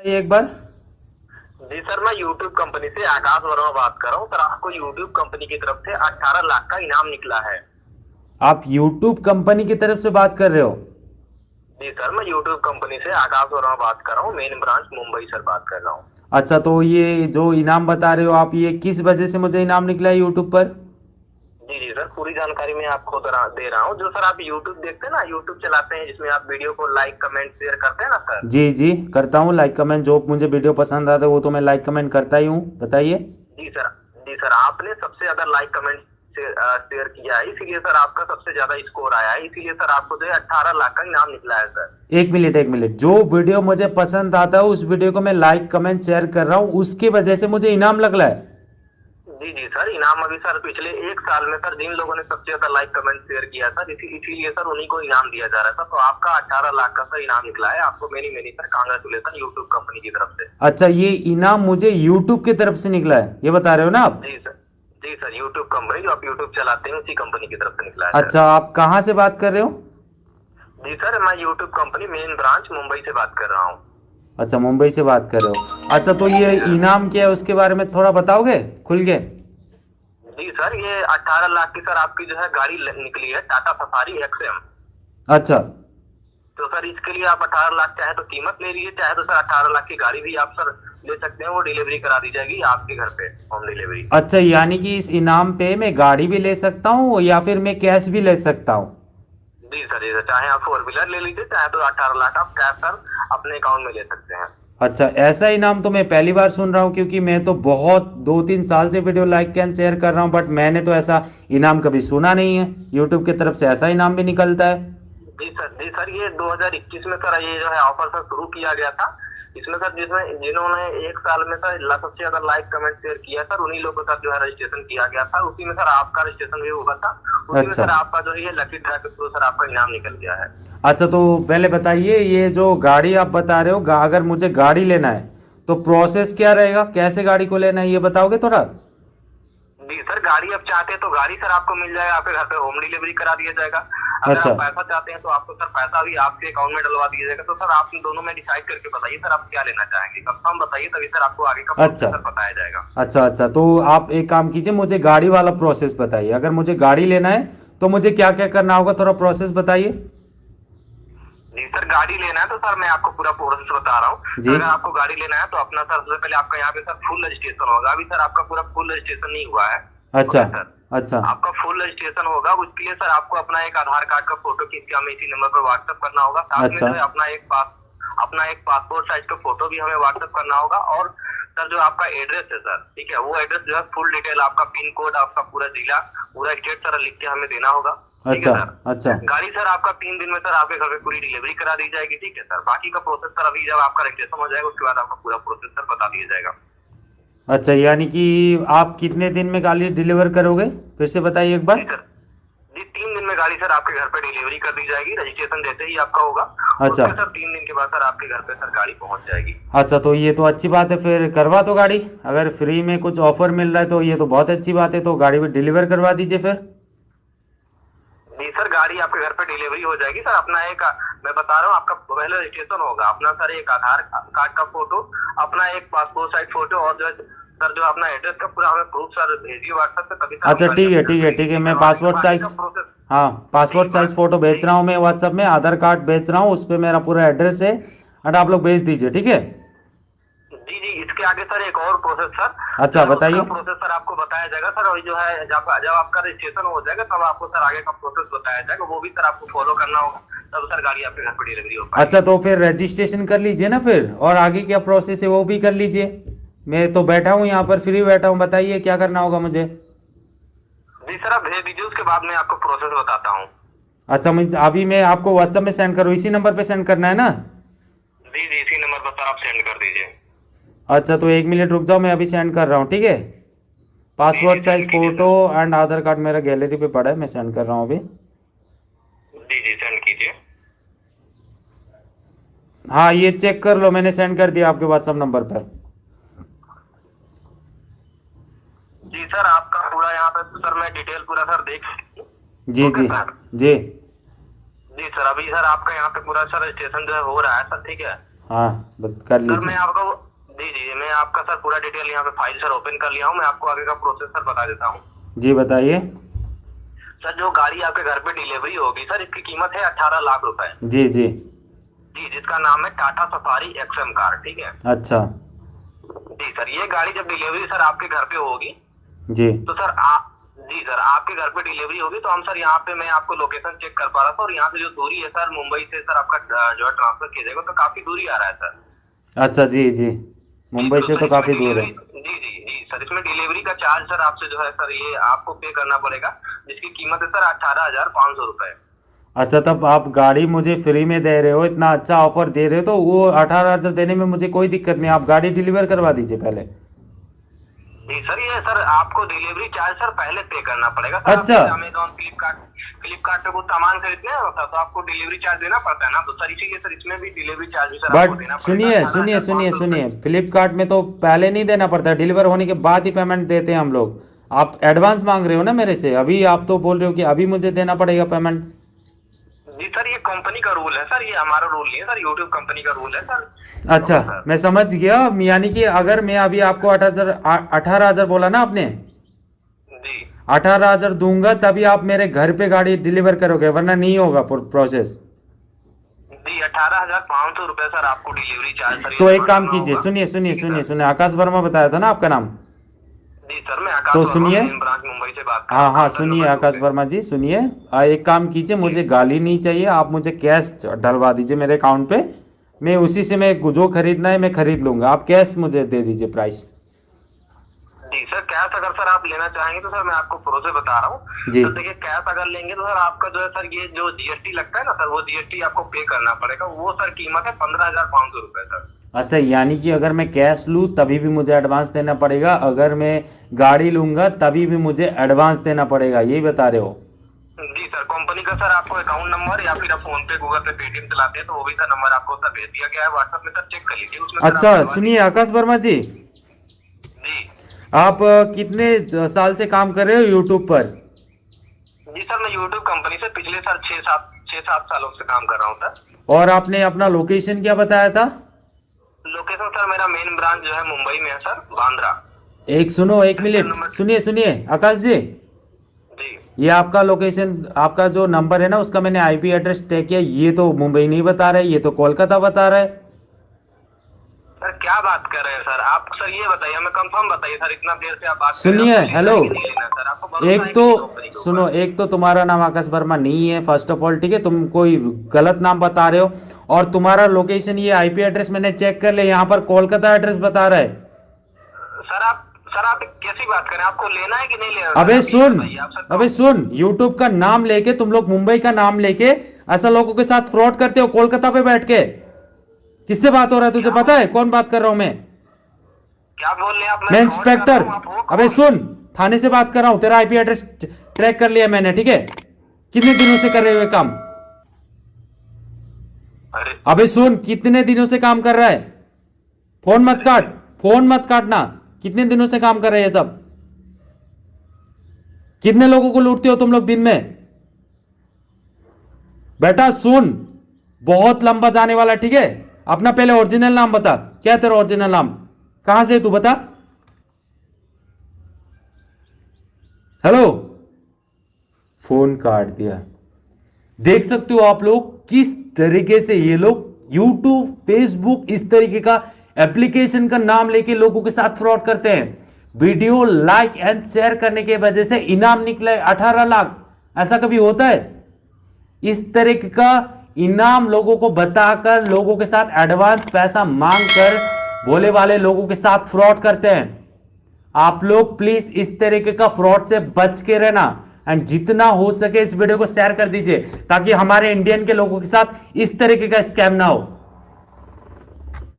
एक बार। जी सर मैं YouTube कंपनी से आकाश वर्मा बात कर रहा हूँ। सर आपको YouTube कंपनी की तरफ़ से 18 लाख का इनाम निकला है। आप YouTube कंपनी की तरफ़ से बात कर रहे हो? जी सर मैं YouTube कंपनी से आकाश वर्मा बात कर रहा हूँ। मेन ब्रांच मुंबई सर बात कर रहा हूँ। अच्छा तो ये जो इनाम बता रहे हो आप ये किस वजह से मुझे इनाम निकला है यूट्यूब पर? जी जी सर पूरी जानकारी मैं आपको दे रहा हूँ। जो सर आप यूट्यूब देखते हैं ना यूट्यूब चलाते हैं जिसमें आप वीडियो को लाइक कमेंट शेयर करते हैं ना सर? जी जी करता हूँ लाइक कमेंट जो मुझे वीडियो पसंद आता है वो तो मैं लाइक कमेंट करता ही हूँ। बताइए। जी सर जी सर आपने सबसे ज़्यादा लाइक कमेंट शेयर किया है। इसीलिए सर आपका सबसे ज़्यादा स्कोर आया है। इसीलिए सर आपको जो है अठारह लाख का इनाम निकला है सर। एक मिनट एक मिनट। जो वीडियो मुझे पसंद आता है उस वीडियो को मैं लाइक कमेंट शेयर कर रहा हूँ। उसकी वजह से मुझे इनाम लग रहा है। जी जी सर इनाम अभी सर पिछले एक साल में सर जिन लोगों ने सबसे ज़्यादा लाइक कमेंट शेयर किया सर इसी इसीलिए सर उन्हीं को इनाम दिया जा रहा था तो आपका अठारह लाख का सर इनाम निकला है। आपको many many sir congratulation YouTube company की तरफ़ से। अच्छा ये इनाम मुझे यूट्यूब की तरफ़ से निकला है? ये बता रहे हो ना आप? जी सर। जी सर यूट्यूब कंपनी जो आप यूट्यूब चलाते हैं उसी कंपनी की तरफ़ से निकला है अच्छा आप कहाँ से बात कर रहे हो? जी सर मैं YouTube company main branch Mumbai से बात कर रहा हूँ। अच्छा मुंबई से बात कर रहे हो। अच्छा तो ये इनाम क्या है उसके बारे में थोड़ा बताओगे? खुल के जी सर ये अठारह लाख की सर आपकी जो है गाड़ी निकली है टाटा सफारी एक्सएम अच्छा। तो सर इसके लिए आप अठारह लाख चाहे तो कीमत ले लीजिए चाहे तो सर अठारह लाख की गाड़ी भी आप सर ले सकते हैं वो डिलीवरी करा दी जाएगी आपके घर पे होम डिलीवरी। अच्छा यानी कि इस इनाम पे मैं गाड़ी भी ले सकता हूँ या फिर मैं कैश भी ले सकता हूँ? जी सर जी सर चाहे आप फोर व्हीलर ले लीजिए चाहे तो अठारह लाख आप कैश सर अपने अकाउंट में ले सकते हैं। अच्छा ऐसा इनाम तो मैं पहली बार सुन रहा हूँ क्योंकि मैं तो बहुत दो तीन साल से वीडियो लाइक एंड शेयर कर रहा हूँ बट मैंने तो ऐसा इनाम कभी सुना नहीं है। यूट्यूब की तरफ़ से ऐसा इनाम भी निकलता है। जी सर जी सर ये 2021 में सर ये जो है ऑफ़र सर शुरू किया गया था। इसमें सर जिसमें जिन्होंने एक साल में सर सबसे ज़्यादा लाइक कमेंट शेयर किया सर उन्हीं लोगों का जो है रजिस्ट्रेशन किया गया था। उसी में सर आपका रजिस्ट्रेशन भी हुआ था। उसी में अच्छा। सर आपका जो है ये लकी ड्रा के थ्रू सर आपका इनाम निकल गया है। अच्छा तो पहले बताइए ये जो गाड़ी आप बता रहे हो अगर मुझे गाड़ी लेना है तो प्रोसेस क्या रहेगा? कैसे गाड़ी को लेना है ये बताओगे थोड़ा? जी सर गाड़ी आप चाहते हैं तो गाड़ी सर आपको मिल जाएगा आपके घर पे होम डिलीवरी करा दिया जाएगा। अगर अच्छा। आप पैसा चाहते हैं तो आपको सर पैसा भी आपके अकाउंट में डलवा दिया जाएगा। तो सर आप दोनों में डिसाइड करके बताइए सर आप क्या लेना चाहेंगे। कंफर्म बताइए तभी सर आपको आगे का अच्छा। बताया जाएगा। अच्छा अच्छा। तो आप एक काम कीजिए मुझे गाड़ी वाला प्रोसेस बताइए। अगर मुझे गाड़ी लेना है तो मुझे क्या क्या करना होगा थोड़ा प्रोसेस बताइए। जी सर गाड़ी लेना है तो सर मैं आपको पूरा प्रोसेस बता रहा हूँ। जी। अगर आपको गाड़ी लेना है तो अपना सर सबसे पहले आपका यहाँ पे सर फुल रजिस्ट्रेशन होगा। अभी सर आपका पूरा फुल रजिस्ट्रेशन नहीं हुआ है। अच्छा। अच्छा। आपका फुल रजिस्ट्रेशन होगा उसके लिए सर आपको अपना एक आधार कार्ड का फ़ोटो खींच के हमें इसी नंबर पर व्हाट्सएप करना होगा। साथ अच्छा। है अपना एक पास अपना एक पासपोर्ट साइज़ का फ़ोटो भी हमें व्हाट्सएप करना होगा। और सर जो आपका एड्रेस है सर ठीक है वो एड्रेस जो है फुल डिटेल आपका पिन कोड आपका पूरा जिला पूरा स्टेट सर लिख के हमें देना होगा। अच्छा अच्छा। गाड़ी सर आपका तीन दिन में सर आपके घर पे पूरी डिलीवरी करा दी जाएगी ठीक है सर? बाकी का प्रोसेस सर अभी जब आपका रजिस्ट्रेशन हो जाएगा उसके बाद आपका पूरा प्रोसेस सर बता दिया जाएगा। अच्छा यानी कि आप कितने दिन में गाड़ी डिलीवर करोगे? फिर से बताइए एक बार। जी सर। जी तीन दिन में गाड़ी सर आपके घर पे डिलीवरी कर दी जाएगी। रजिस्ट्रेशन जैसे ही आपका होगा। अच्छा। सर तीन दिन के बाद सर आपके घर पे सर गाड़ी पहुँच जाएगी। अच्छा तो ये तो अच्छी बात है फिर करवा दो गाड़ी। अगर फ्री में कुछ ऑफ़र मिल रहा है तो ये तो बहुत अच्छी बात है तो गाड़ी भी डिलीवर करवा दीजिए फिर। जी सर गाड़ी आपके घर पे डिलीवरी हो जाएगी। सर अपना एक मैं बता रहा हूँ आपका पहले रजिस्ट्रेशन होगा। अपना सर एक आधार कार्ड का फ़ोटो अपना एक पासपोर्ट साइज़ फ़ोटो और जो सर जो अपना एड्रेस का पूरा हमें प्रूफ सर भेजिए व्हाट्सएप पे सर अच्छा ठीक है ठीक है ठीक है मैं पासपोर्ट साइज़ हाँ पासपोर्ट साइज़ फ़ोटो भेज रहा हूँ मैं व्हाट्सएप में आधार कार्ड भेज रहा हूँ उस पर मेरा पूरा एड्रेस है एंड आप लोग भेज दीजिए ठीक है? इसके आगे सर एक और प्रोसेस सर। अच्छा, बताइए। प्रोसेस सर आपको बताया जाएगा सर अभी जो है जब जब आपका रजिस्ट्रेशन हो जाएगा तब आपको सर आगे का प्रोसेस बताया जाएगा वो भी सर आपको फॉलो करना होगा तब सर गाड़ी आपके घर पर डिलीवरी हो पाएगी। अच्छा तो फिर रजिस्ट्रेशन कर लीजिए ना फिर और आगे क्या प्रोसेस है वो भी कर लीजिए। मैं तो बैठा हूँ यहाँ पर फ्री बैठा हूँ बताइए क्या करना होगा मुझे। जी सर आप भेज दीजिए उसके बाद मैं आपको प्रोसेस बताता हूँ। अच्छा मुझे अभी मैं आपको व्हाट्सएप में सेंड करूँ इसी नंबर पे सेंड करना है ना? जी जी इसी नंबर पर सर आप सेंड कर दीजिए। अच्छा तो एक मिनट रुक जाओ मैं अभी सेंड कर रहा हूँ ठीक है? Passport size photo and Aadhaar card मेरा गैलरी पे पड़ा है मैं सेंड कर रहा हूँ अभी। जी जी सेंड कीजिए। हाँ ये चेक कर लो मैंने सेंड कर दिया आपके व्हाट्सएप नंबर पर। जी सर आपका पूरा यहाँ पे सर मैं डिटेल पूरा सर देख जी जी सर। जी। जी सर अभी सर आपका यहाँ पे पूरा सर रजिस्ट्रेशन जो है हो रहा है सर ठीक है? हाँ कर सर लीजिए। मैं आपको जी जी मैं आपका सर पूरा डिटेल यहाँ पे फ़ाइल सर ओपन कर लिया हूँ मैं आपको आगे का प्रोसेस सर बता देता हूँ। जी बताइए। सर जो गाड़ी आपके घर पे डिलीवरी होगी सर इसकी कीमत है अठारह लाख रुपए। जी जी। जी जिसका नाम है टाटा सफारी एक्सएम कार ठीक है? अच्छा। जी सर ये गाड़ी जब डिलीवरी सर आपके घर पे होगी जी। तो सर आप जी सर आपके घर पे डिलीवरी होगी तो हम सर यहाँ पे मैं आपको लोकेशन चेक कर पा रहा था और यहाँ से जो दूरी है सर मुंबई से सर आपका जो है ट्रांसफ़र किया जाएगा तो काफ़ी दूरी आ रहा है सर। अच्छा जी जी। मुंबई से तो काफ़ी दूर है। जी जी जी सर इसमें डिलीवरी का चार्ज सर आपसे जो है सर ये आपको पे करना पड़ेगा जिसकी कीमत है सर अठारह हज़ार पाँच सौ रुपए। अच्छा तब आप गाड़ी मुझे फ्री में दे रहे हो इतना अच्छा ऑफ़र दे रहे हो तो वो अठारह हज़ार देने में मुझे कोई दिक्कत नहीं आप गाड़ी डिलीवर करवा दीजिए पहले। जी सर ये सर आपको डिलीवरी चार्ज सर पहले पे करना पड़ेगा सर अच्छा। अमेजोन फ्लिपकार्ट फ्लिपकार्ट पे कुछ सामान खरीदने हैं सर तो आपको डिलीवरी चार्ज देना पड़ता है ना? तो सर इसीलिए सर इसमें भी डिलीवरी चार्ज सर आपको देना बट सुनिए सुनिए सुनिए सुनिए। फ्लिपकार्ट में तो पहले नहीं देना पड़ता डिलीवर होने के बाद ही पेमेंट देते हैं हम लोग। आप एडवांस मांग रहे हो ना मेरे से? अभी आप तो बोल रहे हो कि अभी मुझे देना पड़ेगा पेमेंट जी सर ये कंपनी का रूल है सर ये हमारा रूल नहीं है सर यूट्यूब कंपनी का रूल है सर। अच्छा मैं समझ गया यानी कि अगर मैं अभी आपको अठारह अठारह हज़ार बोला ना आपने जी अठारह हज़ार दूँगा तभी आप मेरे घर पे गाड़ी डिलीवर करोगे वरना नहीं होगा प्रोसेस अठारह हज़ार पाँच सौ रुपए सर आपको डिलीवरी चार्ज तो एक काम कीजिए सुनिए सुनिए सुनिए सुनिए आकाश वर्मा बताया था ना आपका नाम? सर मैं तो सुनिए। हाँ हाँ सुनिए आकाश वर्मा जी सुनिए। एक काम कीजिए मुझे गाली नहीं चाहिए आप मुझे कैश डलवा दीजिए मेरे अकाउंट पे। मैं उसी से मैं जो खरीदना है मैं खरीद लूँगा। आप कैश मुझे दे दीजिए प्राइस। जी सर कैश अगर सर आप लेना चाहेंगे तो सर मैं आपको प्रोसेस बता रहा हूँ। जी। तो देखिए कैश अगर लेंगे तो सर आपका जो है सर ये जो जीएसटी लगता है ना सर वो जीएसटी आपको पे करना पड़ेगा। वो सर कीमत है पंद्रह हज़ार पाँच सौ रुपए सर। अच्छा यानी कि अगर मैं कैश लूँ तभी भी मुझे एडवांस देना पड़ेगा। अगर मैं गाड़ी लूँगा तभी भी मुझे एडवांस देना पड़ेगा। यही बता रहे हो? जी सर कंपनी का सर आपको अकाउंट नंबर या फिर आप फ़ोन पे गूगल पे पेटीएम चलाते हैं तो वो भी सर नंबर आपको सर भेज दिया गया है। व्हाट्सएप में सर चेक कर लीजिए उसमें अच्छा सुनिए आकाश वर्मा जी। आप कितने साल से काम कर रहे हो यूट्यूब पर? जी सर मैं यूट्यूब कंपनी से पिछले साल छह सात छह सात सालों से काम कर रहा हूँ सर। और आपने अपना लोकेशन क्या बताया था? लोकेशन सर मेरा मेन ब्रांच जो है मुंबई में है सर बांद्रा। एक सुनो एक मिनट। सुनिए सुनिए आकाश जी। जी। ये आपका लोकेशन आपका जो नंबर है ना उसका मैंने आईपी एड्रेस टैग किया। ये तो मुंबई नहीं बता रहा है ये तो कोलकाता बता रहा। है सर क्या बात कर रहे हैं सर? आप सर ये बताइए हमें कंफर्म बताइए सर इतना देर से आप बात सुनिए, हेलो। एक तो सुनो एक तो तुम्हारा नाम आकाश वर्मा नहीं है फ़र्स्ट ऑफ़ ऑल ठीक है? तुम कोई गलत नाम बता रहे हो और तुम्हारा लोकेशन ये आईपी एड्रेस मैंने चेक कर लिया यहाँ पर कोलकाता एड्रेस बता रहा है। सर आप सर आप कैसी बात करें आपको लेना है कि नहीं लेना अबे सुन अबे सुन यूट्यूब का नाम लेके तुम लोग मुंबई का नाम लेके ऐसा लोगों के साथ फ्रॉड करते हो कोलकाता पे बैठ के। किससे बात हो रहा है तुझे पता है? कौन बात कर रहा हूँ मैं? क्या बोल रहे आप मैं इंस्पेक्टर अबे सुन थाने से बात कर रहा हूँ। तेरा आईपी एड्रेस ट्रैक कर लिया मैंने ठीक है? कितने दिनों से कर रहे हो ये काम? अबे सुन कितने दिनों से काम कर रहा है? फ़ोन मत काट फ़ोन मत काटना। कितने दिनों से काम कर रहे हैं सब? कितने लोगों को लूटते हो तुम लोग दिन में? बेटा सुन बहुत लंबा जाने वाला ठीक है? अपना पहले ओरिजिनल नाम बता। क्या तेरा ओरिजिनल नाम? कहाँ से तू बता। हेलो फ़ोन काट दिया। देख सकते हो आप लोग किस तरीके से ये लोग यूट्यूब फेसबुक इस तरीके का एप्लीकेशन का नाम लेके लोगों के साथ फ्रॉड करते हैं। वीडियो लाइक एंड शेयर करने की वजह से इनाम निकले 18 लाख। ऐसा कभी होता है? इस तरीके का इनाम लोगों को बताकर लोगों के साथ एडवांस पैसा मांग कर भोले वाले लोगों के साथ फ्रॉड करते हैं। आप लोग प्लीज़ इस तरीके का फ्रॉड से बच के रहना एंड जितना हो सके इस वीडियो को शेयर कर दीजिए ताकि हमारे इंडियन के लोगों के साथ इस तरीके का स्कैम ना हो।